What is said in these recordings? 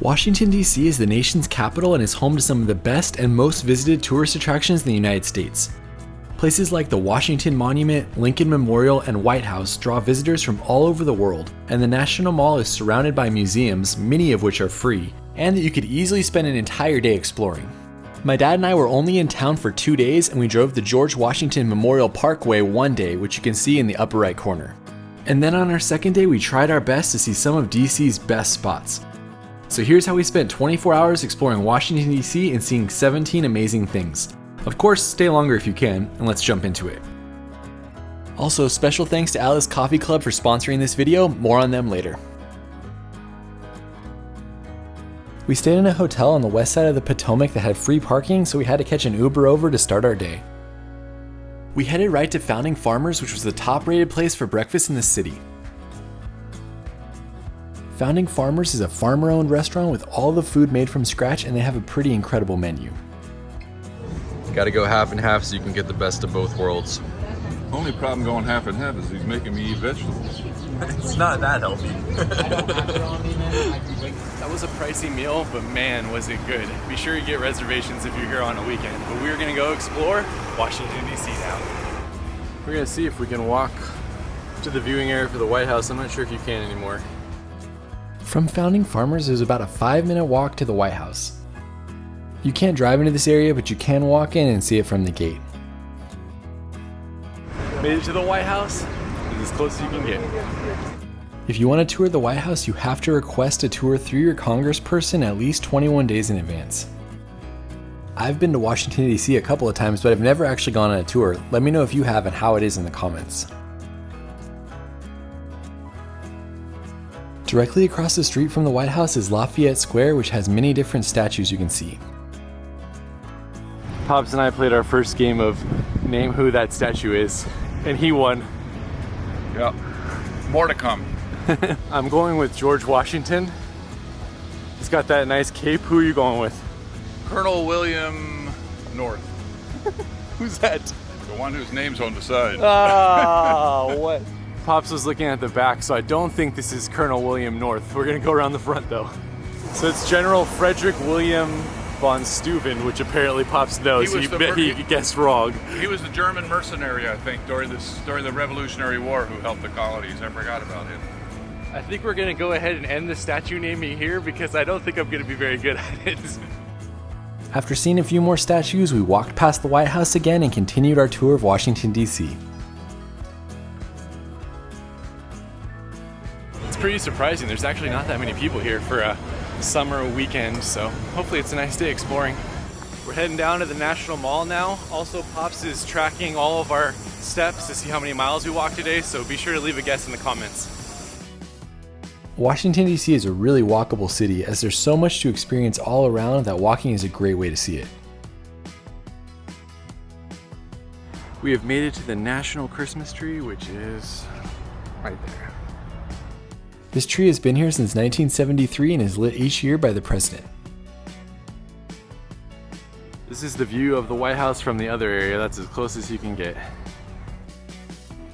Washington, D.C. is the nation's capital and is home to some of the best and most visited tourist attractions in the United States. Places like the Washington Monument, Lincoln Memorial, and White House draw visitors from all over the world, and the National Mall is surrounded by museums, many of which are free, and that you could easily spend an entire day exploring. My dad and I were only in town for two days, and we drove the George Washington Memorial Parkway one day, which you can see in the upper right corner. And then on our second day, we tried our best to see some of DC's best spots. So here's how we spent 24 hours exploring Washington, D.C. and seeing 17 amazing things. Of course, stay longer if you can, and let's jump into it. Also, special thanks to Atlas Coffee Club for sponsoring this video, more on them later. We stayed in a hotel on the west side of the Potomac that had free parking, so we had to catch an Uber over to start our day. We headed right to Founding Farmers, which was the top rated place for breakfast in the city. Founding Farmers is a farmer owned restaurant with all the food made from scratch, and they have a pretty incredible menu. Gotta go half and half so you can get the best of both worlds. Only problem going half and half is he's making me eat vegetables. It's not that healthy. That was a pricey meal, but man, was it good. Be sure you get reservations if you're here on a weekend. But we're gonna go explore Washington, D.C. now. We're gonna see if we can walk to the viewing area for the White House. I'm not sure if you can anymore. From Founding Farmers is about a 5 minute walk to the White House. You can't drive into this area, but you can walk in and see it from the gate. Made it to the White House. It's as close as you can get. If you want to tour the White House, you have to request a tour through your congressperson at least 21 days in advance. I've been to Washington, D.C. a couple of times, but I've never actually gone on a tour. Let me know if you have and how it is in the comments. Directly across the street from the White House is Lafayette Square, which has many different statues you can see. Pops and I played our first game of name who that statue is, and he won. Yeah. More to come. I'm going with George Washington. He's got that nice cape. Who are you going with? Colonel William North, Who's that? the one whose name's on the side. Oh, what? Pops was looking at the back, so I don't think this is Colonel William North. We're gonna go around the front though. So it's General Frederick William von Steuben, which apparently Pops knows. He He, was the bet mer- he guessed wrong. He was the German mercenary, I think, during this during the Revolutionary War, who helped the colonies. I forgot about him. I think we're gonna go ahead and end the statue naming here because I don't think I'm gonna be very good at it. After seeing a few more statues, we walked past the White House again and continued our tour of Washington, D.C. pretty surprising. There's actually not that many people here for a summer weekend, so hopefully it's a nice day exploring. We're heading down to the National Mall now. Also, Pops is tracking all of our steps to see how many miles we walked today, so be sure to leave a guess in the comments. Washington, D.C. is a really walkable city as there's so much to experience all around that walking is a great way to see it. We have made it to the National Christmas Tree, which is right there. This tree has been here since 1973 and is lit each year by the president. This is the view of the White House from the other area. That's as close as you can get.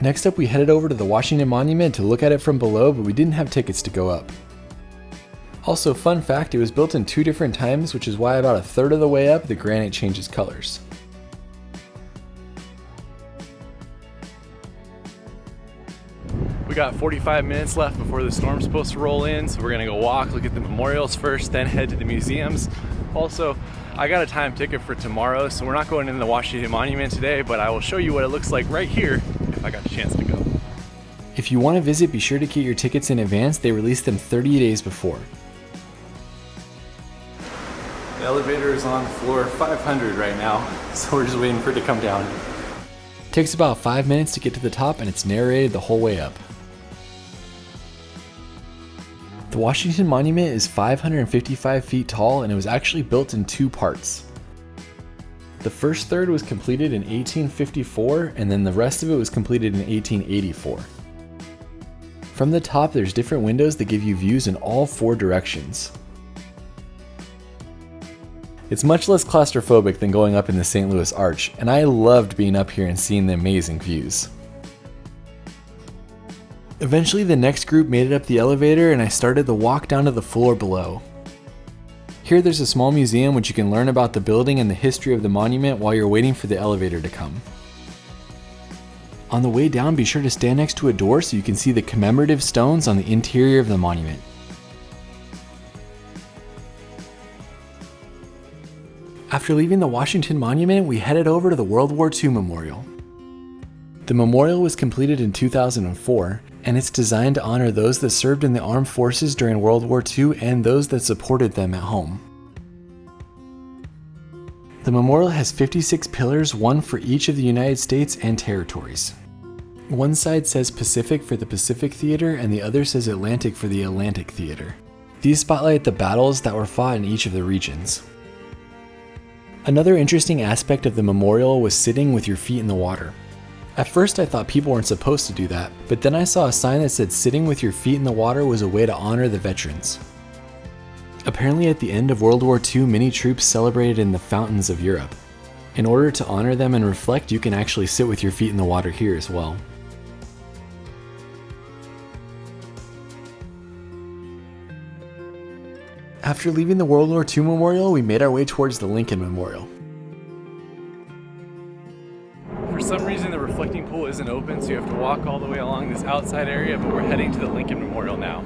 Next up, we headed over to the Washington Monument to look at it from below, but we didn't have tickets to go up. Also, fun fact, it was built in two different times, which is why about a third of the way up, the granite changes colors. We got 45 minutes left before the storm's supposed to roll in, so we're gonna go walk, look at the memorials first, then head to the museums. Also, I got a time ticket for tomorrow, so we're not going in the Washington Monument today, but I will show you what it looks like right here if I got a chance to go. If you want to visit, be sure to get your tickets in advance, they release them 30 days before. The elevator is on floor 500 right now, so we're just waiting for it to come down. It takes about 5 minutes to get to the top and it's narrated the whole way up. The Washington Monument is 555 feet tall and it was actually built in two parts. The first third was completed in 1854 and then the rest of it was completed in 1884. From the top there's different windows that give you views in all four directions. It's much less claustrophobic than going up in the St. Louis Arch, and I loved being up here and seeing the amazing views. Eventually, the next group made it up the elevator, and I started the walk down to the floor below. Here there's a small museum which you can learn about the building and the history of the monument while you're waiting for the elevator to come. On the way down, be sure to stand next to a door so you can see the commemorative stones on the interior of the monument. After leaving the Washington Monument, we headed over to the World War II Memorial. The memorial was completed in 2004, and it's designed to honor those that served in the armed forces during World War II and those that supported them at home. The memorial has 56 pillars, one for each of the United States and territories. One side says Pacific for the Pacific Theater, and the other says Atlantic for the Atlantic Theater. These spotlight the battles that were fought in each of the regions. Another interesting aspect of the memorial was sitting with your feet in the water. At first I thought people weren't supposed to do that, but then I saw a sign that said sitting with your feet in the water was a way to honor the veterans. Apparently at the end of World War II, many troops celebrated in the fountains of Europe. In order to honor them and reflect, you can actually sit with your feet in the water here as well. After leaving the World War II Memorial, we made our way towards the Lincoln Memorial. For some reason, the reflecting pool isn't open, so you have to walk all the way along this outside area, but we're heading to the Lincoln Memorial now.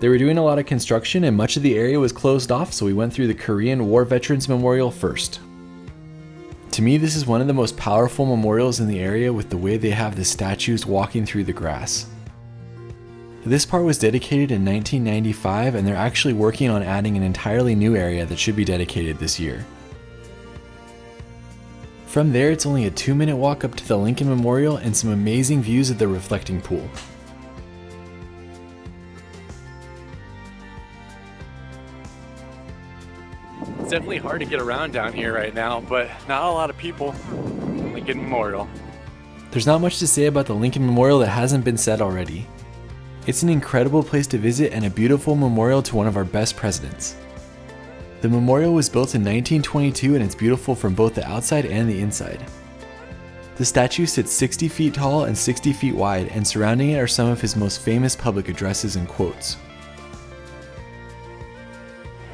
They were doing a lot of construction and much of the area was closed off, so we went through the Korean War Veterans Memorial first. To me, this is one of the most powerful memorials in the area with the way they have the statues walking through the grass. This part was dedicated in 1995 and they're actually working on adding an entirely new area that should be dedicated this year. From there, it's only a two minute walk up to the Lincoln Memorial and some amazing views of the reflecting pool. It's definitely hard to get around down here right now, but not a lot of people. Lincoln Memorial. There's not much to say about the Lincoln Memorial that hasn't been said already. It's an incredible place to visit and a beautiful memorial to one of our best presidents. The memorial was built in 1922 and it's beautiful from both the outside and the inside. The statue sits 60 feet tall and 60 feet wide, and surrounding it are some of his most famous public addresses and quotes.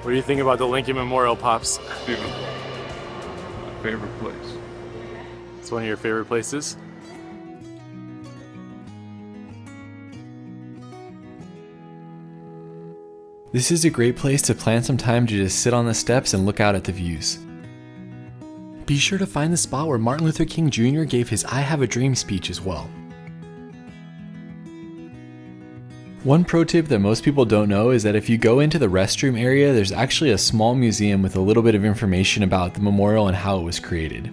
What do you think about the Lincoln Memorial, Pops? Beautiful. My favorite place. It's one of your favorite places? This is a great place to plan some time to just sit on the steps and look out at the views. Be sure to find the spot where Martin Luther King Jr. gave his I Have a Dream speech as well. One pro tip that most people don't know is that if you go into the restroom area, there's actually a small museum with a little bit of information about the memorial and how it was created.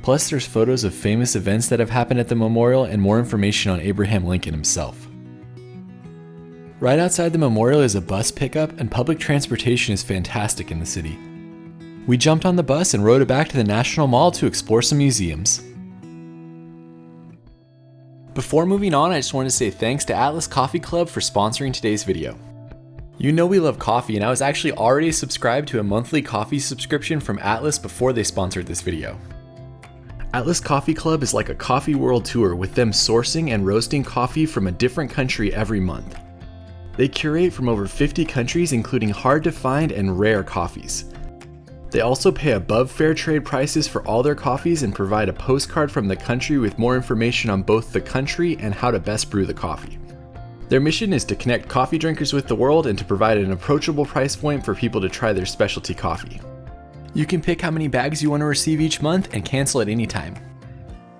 Plus, there's photos of famous events that have happened at the memorial and more information on Abraham Lincoln himself. Right outside the memorial is a bus pickup, and public transportation is fantastic in the city. We jumped on the bus and rode it back to the National Mall to explore some museums. Before moving on, I just wanted to say thanks to Atlas Coffee Club for sponsoring today's video. You know we love coffee, and I was actually already subscribed to a monthly coffee subscription from Atlas before they sponsored this video. Atlas Coffee Club is like a coffee world tour with them sourcing and roasting coffee from a different country every month. They curate from over 50 countries, including hard to find and rare coffees. They also pay above fair trade prices for all their coffees and provide a postcard from the country with more information on both the country and how to best brew the coffee. Their mission is to connect coffee drinkers with the world and to provide an approachable price point for people to try their specialty coffee. You can pick how many bags you want to receive each month and cancel at any time.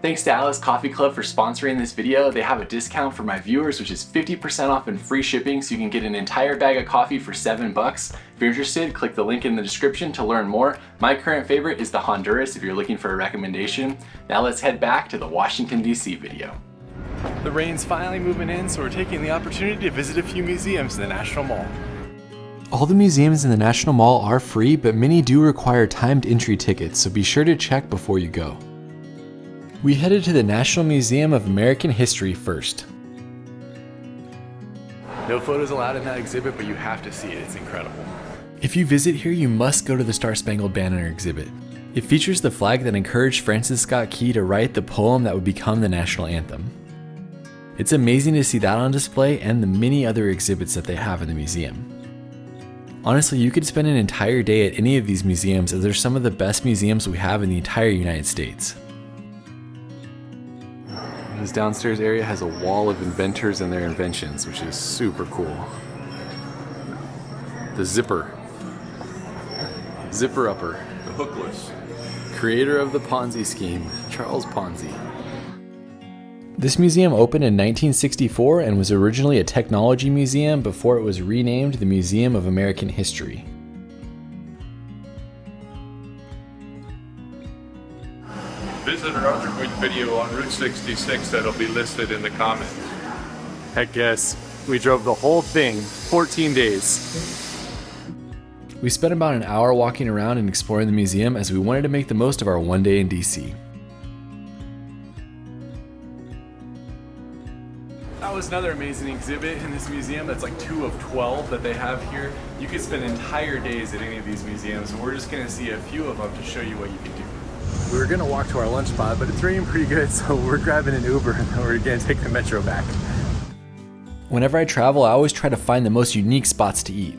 Thanks to Atlas Coffee Club for sponsoring this video. They have a discount for my viewers, which is 50% off and free shipping, so you can get an entire bag of coffee for seven bucks. If you're interested, click the link in the description to learn more. My current favorite is the Honduras if you're looking for a recommendation. Now let's head back to the Washington DC video. The rain's finally moving in, so we're taking the opportunity to visit a few museums in the National Mall. All the museums in the National Mall are free, but many do require timed entry tickets, so be sure to check before you go. We headed to the National Museum of American History first. No photos allowed in that exhibit, but you have to see it. It's incredible. If you visit here, you must go to the Star Spangled Banner exhibit. It features the flag that encouraged Francis Scott Key to write the poem that would become the national anthem. It's amazing to see that on display and the many other exhibits that they have in the museum. Honestly, you could spend an entire day at any of these museums as they're some of the best museums we have in the entire United States. This downstairs area has a wall of inventors and their inventions, which is super cool. The zipper. Zipper upper. The hookless. Creator of the Ponzi scheme, Charles Ponzi. This museum opened in 1964 and was originally a technology museum before it was renamed the Museum of American History. 66. that'll be listed in the comments. Heck yes. We drove the whole thing, 14 days. We spent about an hour walking around and exploring the museum as we wanted to make the most of our one day in DC. That was another amazing exhibit in this museum. That's like two of 12 that they have here. You could spend entire days at any of these museums, and we're just gonna see a few of them to show you what you can do. We were gonna walk to our lunch spot, but it's raining pretty good, so we're grabbing an Uber and then we're gonna take the metro back. Whenever I travel, I always try to find the most unique spots to eat.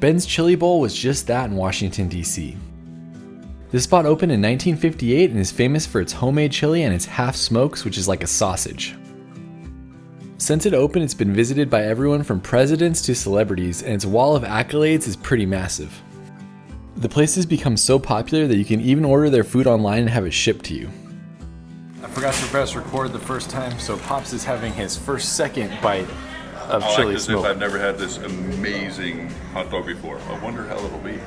Ben's Chili Bowl was just that in Washington, D.C. This spot opened in 1958 and is famous for its homemade chili and its half smokes, which is like a sausage. Since it opened, it's been visited by everyone from presidents to celebrities, and its wall of accolades is pretty massive. The place has become so popular that you can even order their food online and have it shipped to you. I forgot to press record the first time, so Pops is having his first second bite of I like chili as smoke. if I've never had this amazing hot dog before. I wonder how it'll be.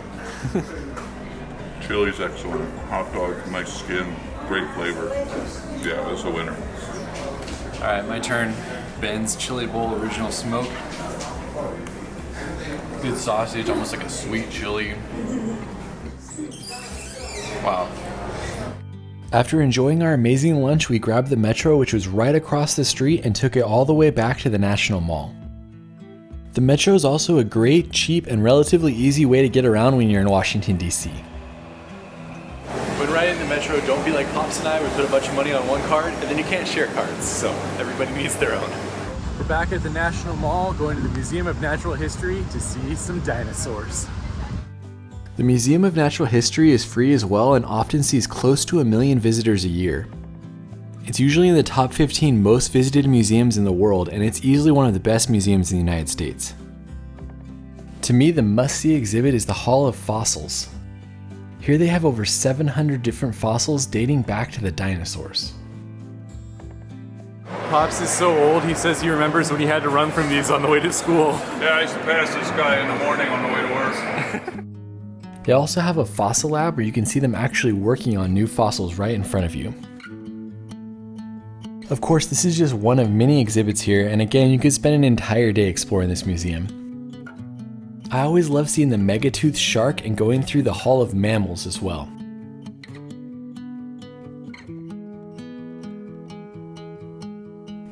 Chili's excellent. Hot dog, nice skin, great flavor. Yeah, that's a winner. All right, my turn. Ben's Chili Bowl Original Smoke. Good sausage, almost like a sweet chili. Wow. After enjoying our amazing lunch, we grabbed the metro, which was right across the street, and took it all the way back to the National Mall. The metro is also a great, cheap, and relatively easy way to get around when you're in Washington, D.C. When riding the metro, don't be like Pops and I, we put a bunch of money on one card, and then you can't share cards, so everybody needs their own. We're back at the National Mall going to the Museum of Natural History to see some dinosaurs. The Museum of Natural History is free as well and often sees close to a million visitors a year. It's usually in the top 15 most visited museums in the world, and it's easily one of the best museums in the United States. To me, the must see exhibit is the Hall of Fossils. Here they have over 700 different fossils dating back to the dinosaurs. Pops is so old, he says he remembers when he had to run from these on the way to school. Yeah, I used to pass this guy in the morning on the way to work. They also have a fossil lab where you can see them actually working on new fossils right in front of you. Of course, this is just one of many exhibits here, and again, you could spend an entire day exploring this museum. I always love seeing the megatooth shark and going through the Hall of Mammals as well.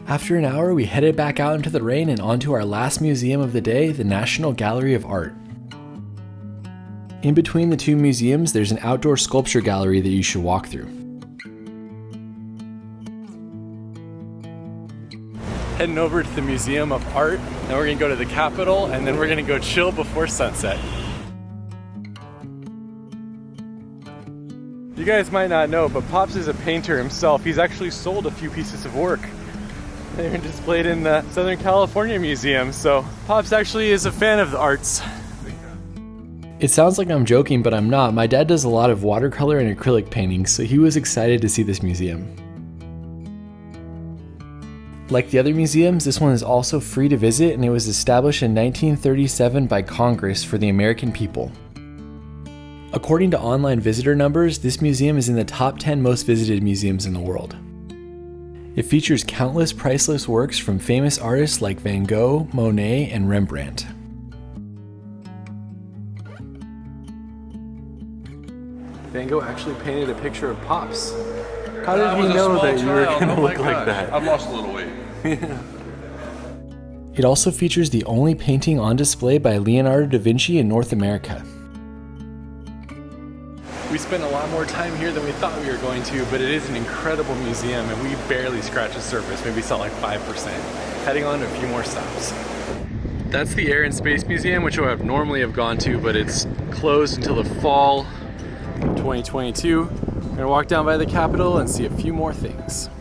After an hour, we headed back out into the rain and onto our last museum of the day, the National Gallery of Art. In between the two museums, there's an outdoor sculpture gallery that you should walk through. Heading over to the Museum of Art, then we're gonna go to the Capitol, and then we're gonna go chill before sunset. You guys might not know, but Pops is a painter himself. He's actually sold a few pieces of work. They're displayed in the Southern California Museum, so Pops actually is a fan of the arts. It sounds like I'm joking, but I'm not. My dad does a lot of watercolor and acrylic paintings, so he was excited to see this museum. Like the other museums, this one is also free to visit and it was established in 1937 by Congress for the American people. According to online visitor numbers, this museum is in the top 10 most visited museums in the world. It features countless priceless works from famous artists like Van Gogh, Monet, and Rembrandt. Van Gogh actually painted a picture of Pops. How did I he know small that you were gonna Oh my look like that? I've lost a little weight. yeah. It also features the only painting on display by Leonardo da Vinci in North America. We spent a lot more time here than we thought we were going to, but it is an incredible museum and we barely scratched the surface, maybe saw like 5%. Heading on to a few more stops. That's the Air and Space Museum, which I would normally have gone to, but it's closed until the fall of 2022. We're gonna walk down by the Capitol and see a few more things.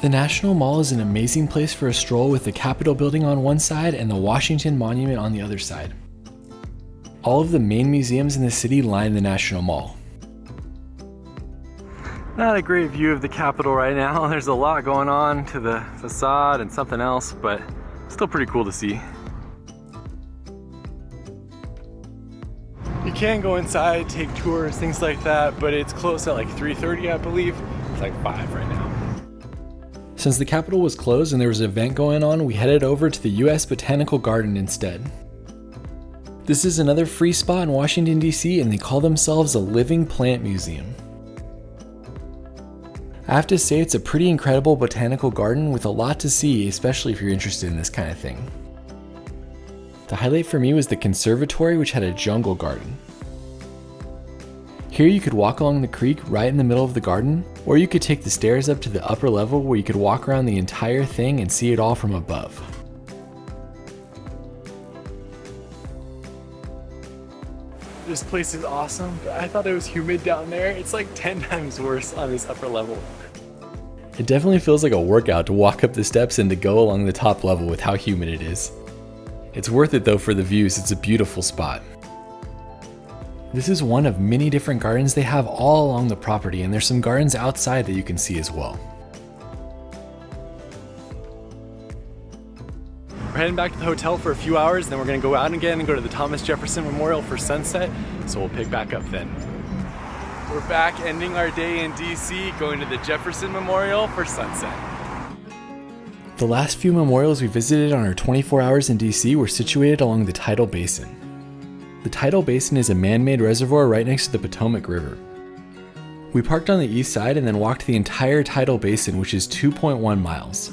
The National Mall is an amazing place for a stroll with the Capitol building on one side and the Washington Monument on the other side. All of the main museums in the city line the National Mall. Not a great view of the Capitol right now. There's a lot going on to the facade and something else, but still pretty cool to see. You can go inside, take tours, things like that, but it's closed at like 3.30, I believe. It's like 5 right now. Since the Capitol was closed and there was an event going on, we headed over to the US Botanical Garden instead. This is another free spot in Washington, D.C., and they call themselves a living plant museum. I have to say, it's a pretty incredible botanical garden with a lot to see, especially if you're interested in this kind of thing. The highlight for me was the conservatory, which had a jungle garden. Here you could walk along the creek right in the middle of the garden, or you could take the stairs up to the upper level where you could walk around the entire thing and see it all from above. This place is awesome, but I thought it was humid down there. It's like 10 times worse on this upper level. It definitely feels like a workout to walk up the steps and to go along the top level with how humid it is. It's worth it though for the views, it's a beautiful spot. This is one of many different gardens they have all along the property and there's some gardens outside that you can see as well. Heading back to the hotel for a few hours, then we're gonna go out again and go to the Thomas Jefferson Memorial for sunset, so we'll pick back up then. We're back ending our day in DC, going to the Jefferson Memorial for sunset. The last few memorials we visited on our 24 hours in DC were situated along the Tidal Basin. The Tidal Basin is a man-made reservoir right next to the Potomac River. We parked on the east side and then walked the entire Tidal Basin, which is 2.1 miles.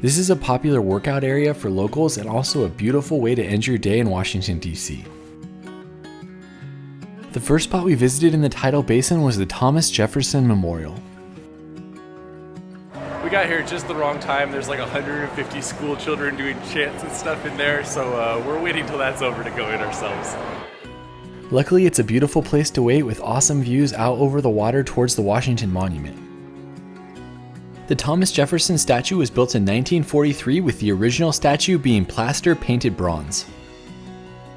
This is a popular workout area for locals and also a beautiful way to end your day in Washington, D.C. The first spot we visited in the Tidal Basin was the Thomas Jefferson Memorial. We got here just the wrong time. There's like 150 school children doing chants and stuff in there, so uh, we're waiting till that's over to go in ourselves. Luckily, it's a beautiful place to wait with awesome views out over the water towards the Washington Monument. The Thomas Jefferson statue was built in 1943 with the original statue being plaster painted bronze.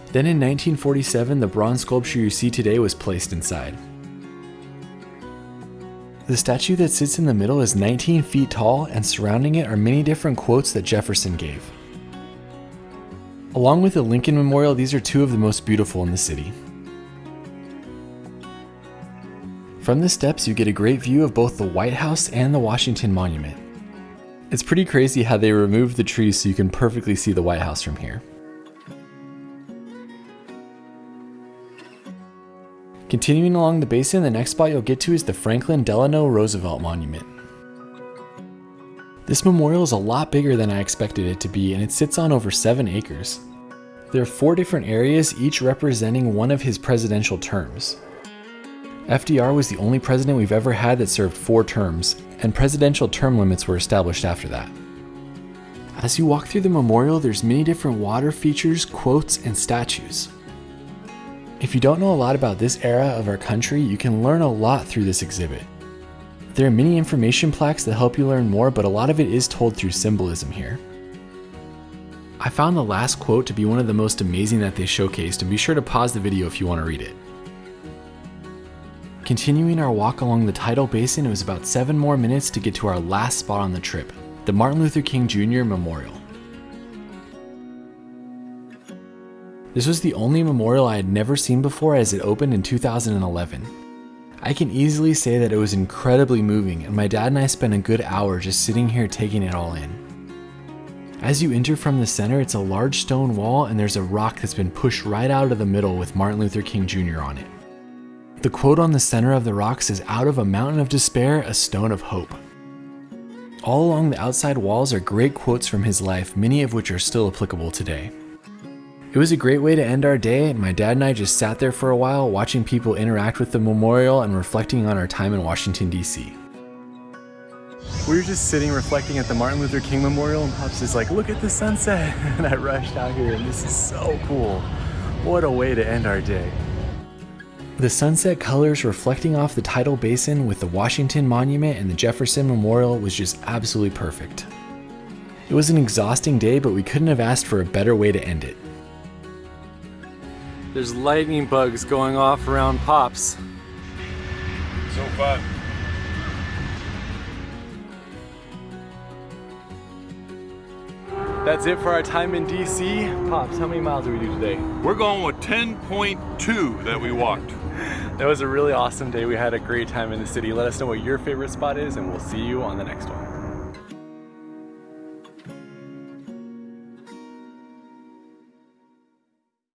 Then in 1947, the bronze sculpture you see today was placed inside. The statue that sits in the middle is 19 feet tall and surrounding it are many different quotes that Jefferson gave. Along with the Lincoln Memorial, these are two of the most beautiful in the city. From the steps, you get a great view of both the White House and the Washington Monument. It's pretty crazy how they removed the trees so you can perfectly see the White House from here. Continuing along the basin, the next spot you'll get to is the Franklin Delano Roosevelt Monument. This memorial is a lot bigger than I expected it to be and it sits on over 7 acres. There are four different areas, each representing one of his presidential terms. FDR was the only president we've ever had that served four terms, and presidential term limits were established after that. As you walk through the memorial, there's many different water features, quotes, and statues. If you don't know a lot about this era of our country, you can learn a lot through this exhibit. There are many information plaques that help you learn more, but a lot of it is told through symbolism here. I found the last quote to be one of the most amazing that they showcased, and be sure to pause the video if you want to read it. Continuing our walk along the tidal basin, it was about 7 more minutes to get to our last spot on the trip, the Martin Luther King Jr. Memorial. This was the only memorial I had never seen before as it opened in 2011. I can easily say that it was incredibly moving and my dad and I spent a good hour just sitting here taking it all in. As you enter from the center, it's a large stone wall and there's a rock that's been pushed right out of the middle with Martin Luther King Jr. on it. The quote on the center of the rock says, Out of a mountain of despair, a stone of hope. All along the outside walls are great quotes from his life, many of which are still applicable today. It was a great way to end our day, and my dad and I just sat there for a while watching people interact with the memorial and reflecting on our time in Washington, D.C. We were just sitting reflecting at the Martin Luther King Memorial and Pops is like, look at the sunset. And I rushed out here and this is so cool. What a way to end our day. The sunset colors reflecting off the tidal basin with the Washington Monument and the Jefferson Memorial was just absolutely perfect. It was an exhausting day, but we couldn't have asked for a better way to end it. There's lightning bugs going off around Pops. So fun. That's it for our time in DC. Pops, how many miles did we do today? We're going with 10.2 that we walked. That was a really awesome day. We had a great time in the city. Let us know what your favorite spot is and we'll see you on the next one.